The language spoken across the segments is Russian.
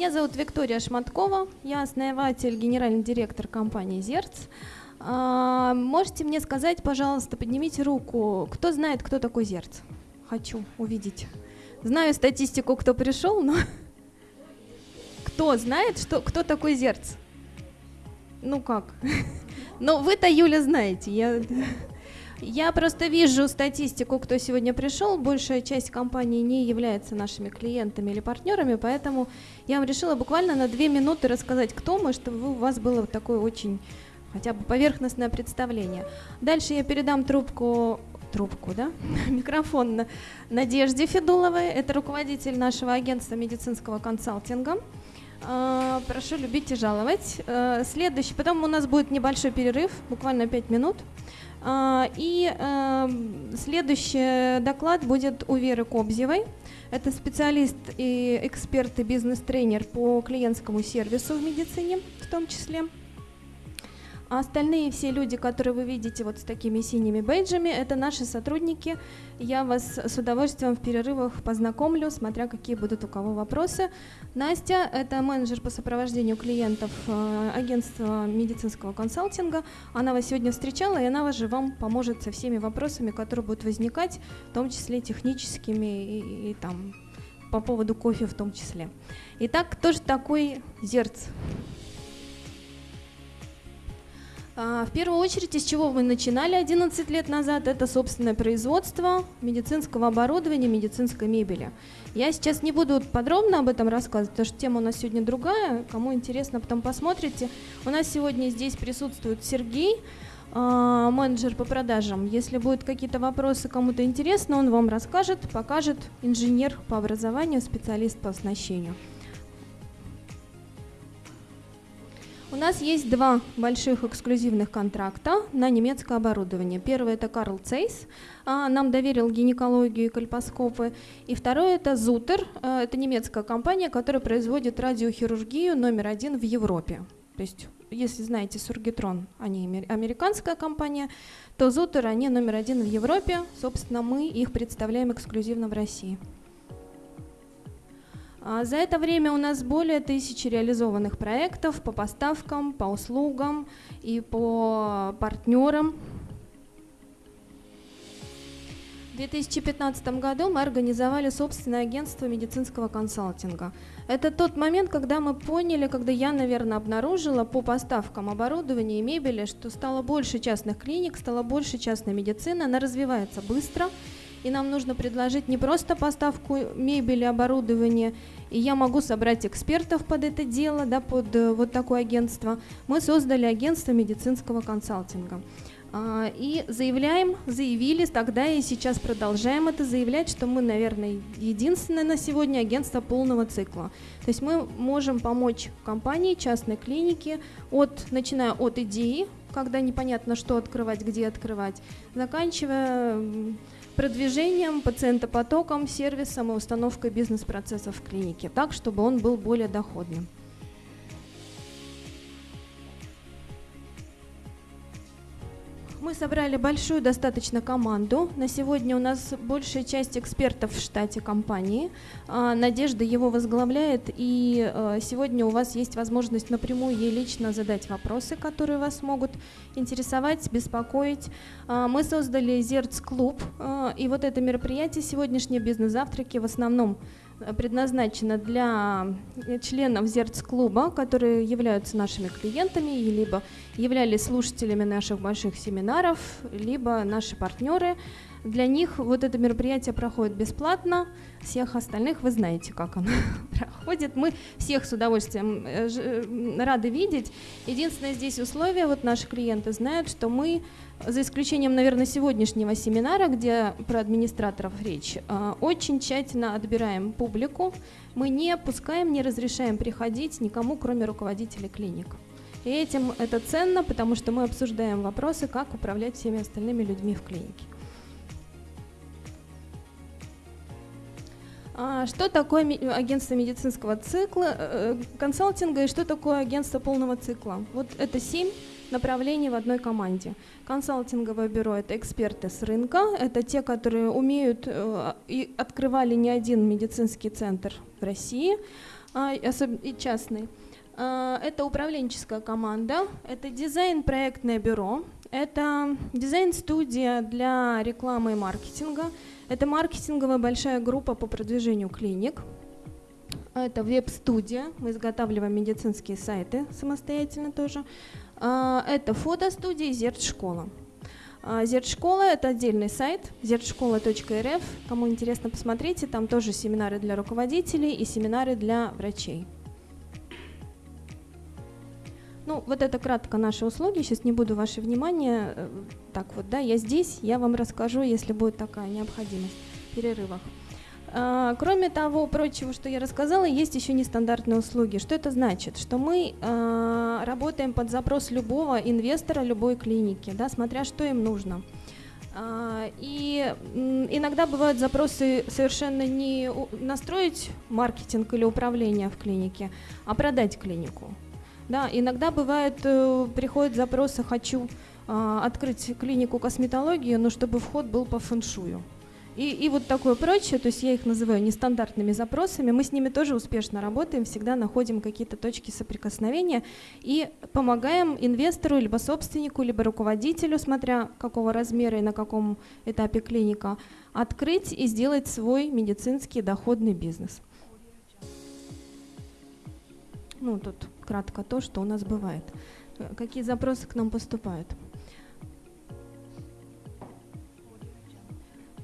Меня зовут Виктория Шматкова, я основатель, генеральный директор компании «Зерц». А, можете мне сказать, пожалуйста, поднимите руку, кто знает, кто такой «Зерц»? Хочу увидеть. Знаю статистику, кто пришел, но кто знает, что, кто такой «Зерц»? Ну как? Ну вы-то, Юля, знаете. Я... Я просто вижу статистику, кто сегодня пришел. Большая часть компаний не является нашими клиентами или партнерами, поэтому я вам решила буквально на две минуты рассказать, кто мы, чтобы у вас было такое очень хотя бы поверхностное представление. Дальше я передам трубку трубку, да, микрофон на Надежде Федуловой, это руководитель нашего агентства медицинского консалтинга. А, прошу любить и жаловать. А, следующий, потом у нас будет небольшой перерыв, буквально 5 минут. А, и эм, следующий доклад будет у Веры Кобзевой. Это специалист и эксперт и бизнес-тренер по клиентскому сервису в медицине в том числе. А остальные все люди, которые вы видите вот с такими синими бейджами, это наши сотрудники. Я вас с удовольствием в перерывах познакомлю, смотря какие будут у кого вопросы. Настя – это менеджер по сопровождению клиентов э, агентства медицинского консалтинга. Она вас сегодня встречала, и она же вам поможет со всеми вопросами, которые будут возникать, в том числе техническими и, и там по поводу кофе в том числе. Итак, кто же такой Зерц? А, в первую очередь, из чего мы начинали 11 лет назад, это собственное производство медицинского оборудования, медицинской мебели. Я сейчас не буду подробно об этом рассказывать, потому что тема у нас сегодня другая. Кому интересно, потом посмотрите. У нас сегодня здесь присутствует Сергей, а, менеджер по продажам. Если будут какие-то вопросы, кому-то интересно, он вам расскажет, покажет. Инженер по образованию, специалист по оснащению. У нас есть два больших эксклюзивных контракта на немецкое оборудование. Первый это Карл Цейс, а, нам доверил гинекологию и кальпоскопы. И второй это Зутер, а, это немецкая компания, которая производит радиохирургию номер один в Европе. То есть, если знаете Сургитрон, они американская компания, то Зутер, они номер один в Европе. Собственно, мы их представляем эксклюзивно в России. А, за это время у нас более тысячи реализованных проектов по поставкам, по услугам и по партнерам. В 2015 году мы организовали собственное агентство медицинского консалтинга. Это тот момент, когда мы поняли, когда я, наверное, обнаружила по поставкам оборудования и мебели, что стало больше частных клиник, стало больше частной медицины, она развивается быстро, и нам нужно предложить не просто поставку мебели, оборудования, и я могу собрать экспертов под это дело, да, под э, вот такое агентство. Мы создали агентство медицинского консалтинга. А, и заявляем, заявили тогда и сейчас продолжаем это заявлять, что мы, наверное, единственное на сегодня агентство полного цикла. То есть мы можем помочь компании, частной клинике, от, начиная от идеи, когда непонятно, что открывать, где открывать, заканчивая продвижением, пациентопотоком, сервисом и установкой бизнес-процессов в клинике, так, чтобы он был более доходным. Мы собрали большую достаточно команду. На сегодня у нас большая часть экспертов в штате компании. А, Надежда его возглавляет, и а, сегодня у вас есть возможность напрямую ей лично задать вопросы, которые вас могут интересовать, беспокоить. А, мы создали Зерц-клуб, и вот это мероприятие, сегодняшние бизнес-завтраки в основном предназначена для членов Зерц-клуба, которые являются нашими клиентами, либо являлись слушателями наших больших семинаров, либо наши партнеры. Для них вот это мероприятие проходит бесплатно, всех остальных вы знаете, как оно проходит. Мы всех с удовольствием э, э, рады видеть. Единственное здесь условие, вот наши клиенты знают, что мы за исключением, наверное, сегодняшнего семинара, где про администраторов речь, э, очень тщательно отбираем публику. Мы не пускаем, не разрешаем приходить никому, кроме руководителей клиник. И этим это ценно, потому что мы обсуждаем вопросы, как управлять всеми остальными людьми в клинике. Что такое агентство медицинского цикла, э, консалтинга и что такое агентство полного цикла? Вот это семь направлений в одной команде. Консалтинговое бюро – это эксперты с рынка, это те, которые умеют э, и открывали не один медицинский центр в России. а, и частный. А, это управленческая команда, это дизайн-проектное бюро, это дизайн-студия для рекламы и маркетинга, это маркетинговая большая группа по продвижению клиник, это веб-студия, мы изготавливаем медицинские сайты самостоятельно тоже, а, это фотостудия «Зерт-школа». Зерт-школа – это отдельный сайт, zertшкола.рф. Кому интересно, посмотрите, там тоже семинары для руководителей и семинары для врачей. Ну, вот это кратко наши услуги. Сейчас не буду ваше внимание. Э, так вот, да, я здесь, я вам расскажу, если будет такая необходимость в перерывах. А, кроме того прочего, что я рассказала, есть еще нестандартные услуги. Что это значит? Что мы а, работаем под запрос любого инвестора, любой клиники, да, смотря что им нужно. А, и иногда бывают запросы совершенно не настроить маркетинг или управление в клинике, а продать клинику. Да, иногда бывает, э, приходят запросы, хочу э, открыть клинику косметологии, но чтобы вход был по фэншую. И, и вот такое прочее, то есть я их называю нестандартными запросами, мы с ними тоже успешно работаем, всегда находим какие-то точки соприкосновения и помогаем инвестору, либо собственнику, либо руководителю, смотря какого размера и на каком этапе клиника, открыть и сделать свой медицинский доходный бизнес. Ну, тут кратко то, что у нас бывает. Какие запросы к нам поступают?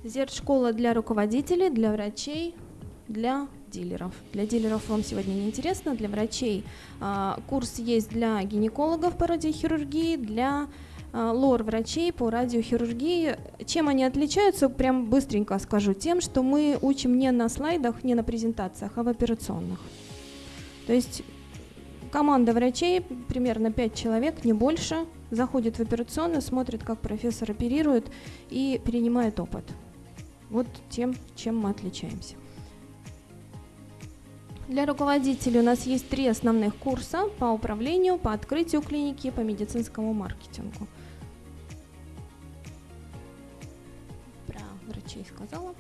Зерт-школа для руководителей, для врачей, для дилеров. Для дилеров вам сегодня не интересно, для врачей а, курс есть для гинекологов по радиохирургии, для а, лор-врачей по радиохирургии. Чем они отличаются, прям быстренько скажу, тем, что мы учим не на слайдах, не на презентациях, а в операционных. То есть Команда врачей, примерно 5 человек, не больше, заходит в операционную, смотрит, как профессор оперирует и перенимает опыт. Вот тем, чем мы отличаемся. Для руководителей у нас есть три основных курса по управлению, по открытию клиники, по медицинскому маркетингу. Про врачей сказала.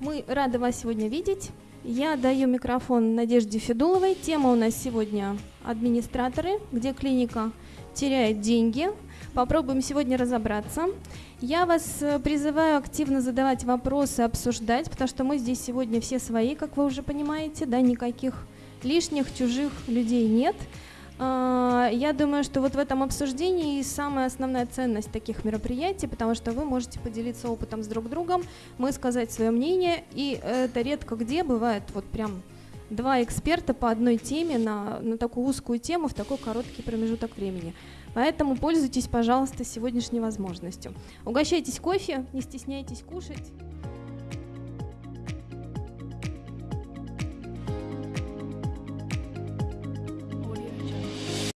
Мы рады вас сегодня видеть. Я даю микрофон Надежде Федуловой. Тема у нас сегодня администраторы, где клиника теряет деньги. Попробуем сегодня разобраться. Я вас э, призываю активно задавать вопросы, обсуждать, потому что мы здесь сегодня все свои, как вы уже понимаете, да, никаких лишних, чужих людей нет. А, я думаю, что вот в этом обсуждении самая основная ценность таких мероприятий, потому что вы можете поделиться опытом с друг другом, мы сказать свое мнение, и это редко где бывает вот прям два эксперта по одной теме на, на такую узкую тему в такой короткий промежуток времени. Поэтому пользуйтесь, пожалуйста, сегодняшней возможностью. Угощайтесь кофе, не стесняйтесь кушать.